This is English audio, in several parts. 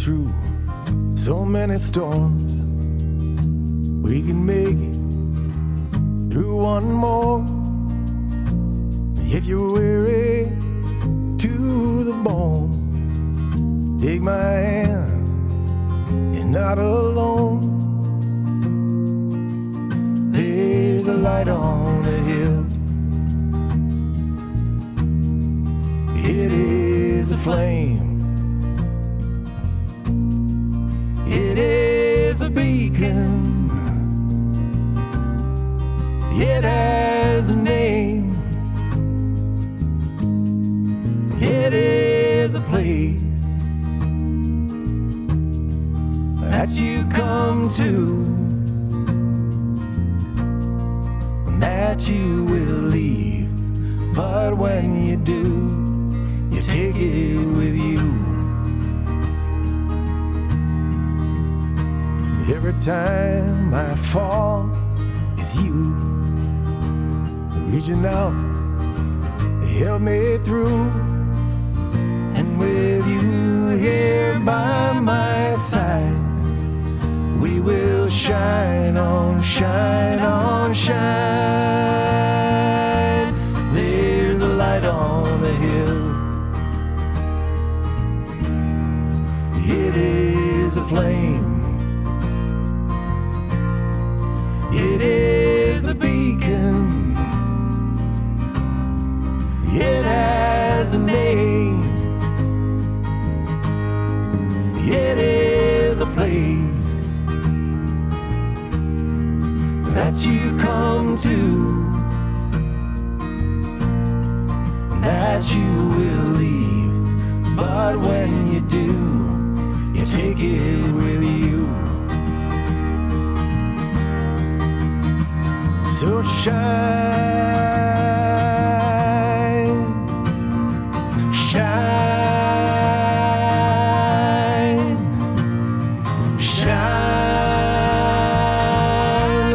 through so many storms. We can make it through one more. If you're weary to the bone, take my hand, you're not alone. There's a light on the hill. It is a flame. A beacon. It has a name. It is a place that you come to, that you will leave. But when you do, you take it with you. Every time I fall, it's you reaching out to help me through. And with you here by my side, we will shine on, shine on, shine. There's a light on the hill. It is a flame. Has a name. It is a place that you come to, that you will leave. But when you do, you take it with you. So shine, shine, shine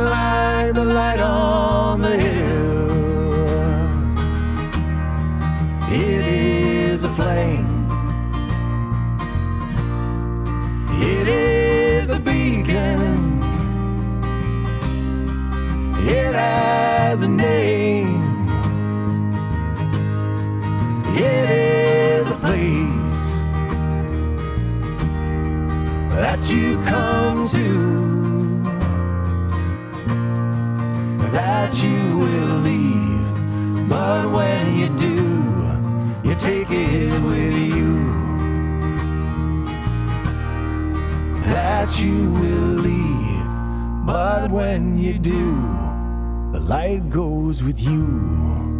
like the light on the hill. It is a flame. It is a beacon. It has a name. That you come to, that you will leave. But when you do, you take it with you. That you will leave. But when you do, the light goes with you.